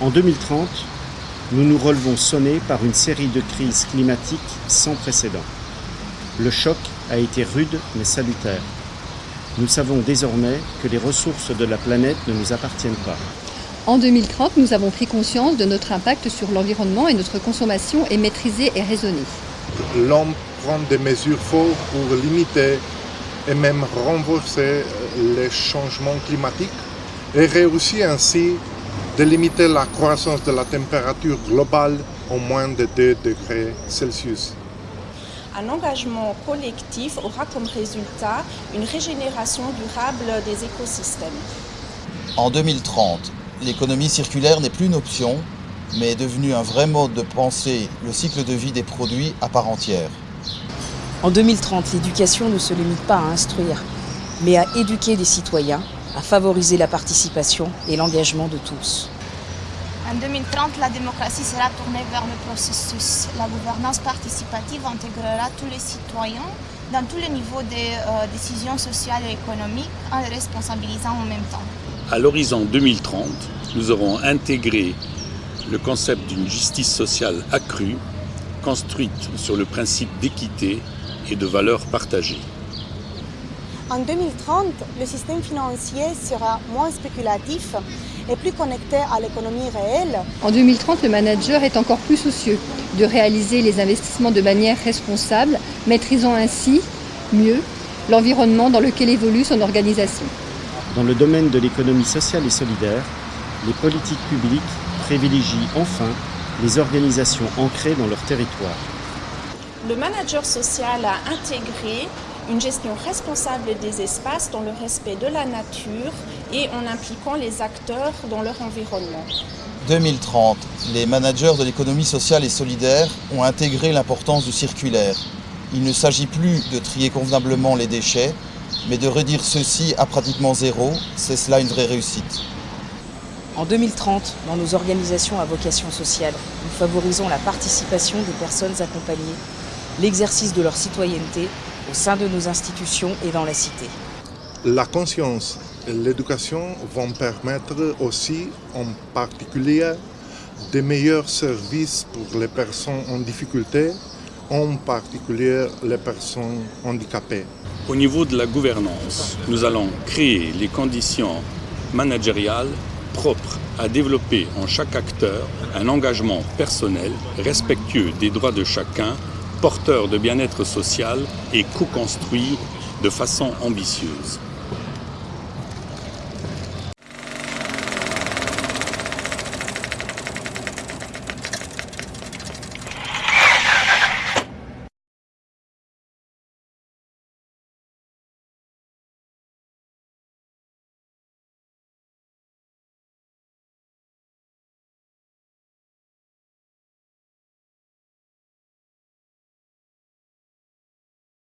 En 2030, nous nous relevons sonnés par une série de crises climatiques sans précédent. Le choc a été rude mais salutaire. Nous savons désormais que les ressources de la planète ne nous appartiennent pas. En 2030, nous avons pris conscience de notre impact sur l'environnement et notre consommation est maîtrisée et raisonnée. L'homme prend des mesures fortes pour limiter et même renforcer les changements climatiques et réussit ainsi de limiter la croissance de la température globale au moins de 2 degrés Celsius. Un engagement collectif aura comme résultat une régénération durable des écosystèmes. En 2030, l'économie circulaire n'est plus une option, mais est devenue un vrai mode de penser le cycle de vie des produits à part entière. En 2030, l'éducation ne se limite pas à instruire, mais à éduquer les citoyens, à favoriser la participation et l'engagement de tous. En 2030, la démocratie sera tournée vers le processus. La gouvernance participative intégrera tous les citoyens dans tous les niveaux des euh, décisions sociales et économiques en les responsabilisant en même temps. À l'horizon 2030, nous aurons intégré le concept d'une justice sociale accrue, construite sur le principe d'équité et de valeurs partagées. En 2030, le système financier sera moins spéculatif et plus connecté à l'économie réelle. En 2030, le manager est encore plus soucieux de réaliser les investissements de manière responsable, maîtrisant ainsi mieux l'environnement dans lequel évolue son organisation. Dans le domaine de l'économie sociale et solidaire, les politiques publiques privilégient enfin les organisations ancrées dans leur territoire. Le manager social a intégré une gestion responsable des espaces dans le respect de la nature et en impliquant les acteurs dans leur environnement. 2030, les managers de l'économie sociale et solidaire ont intégré l'importance du circulaire. Il ne s'agit plus de trier convenablement les déchets, mais de réduire ceux-ci à pratiquement zéro, c'est cela une vraie réussite. En 2030, dans nos organisations à vocation sociale, nous favorisons la participation des personnes accompagnées, l'exercice de leur citoyenneté au sein de nos institutions et dans la cité. La conscience et l'éducation vont permettre aussi, en particulier, des meilleurs services pour les personnes en difficulté, en particulier les personnes handicapées. Au niveau de la gouvernance, nous allons créer les conditions managériales propres à développer en chaque acteur un engagement personnel, respectueux des droits de chacun, porteur de bien-être social et co-construit de façon ambitieuse.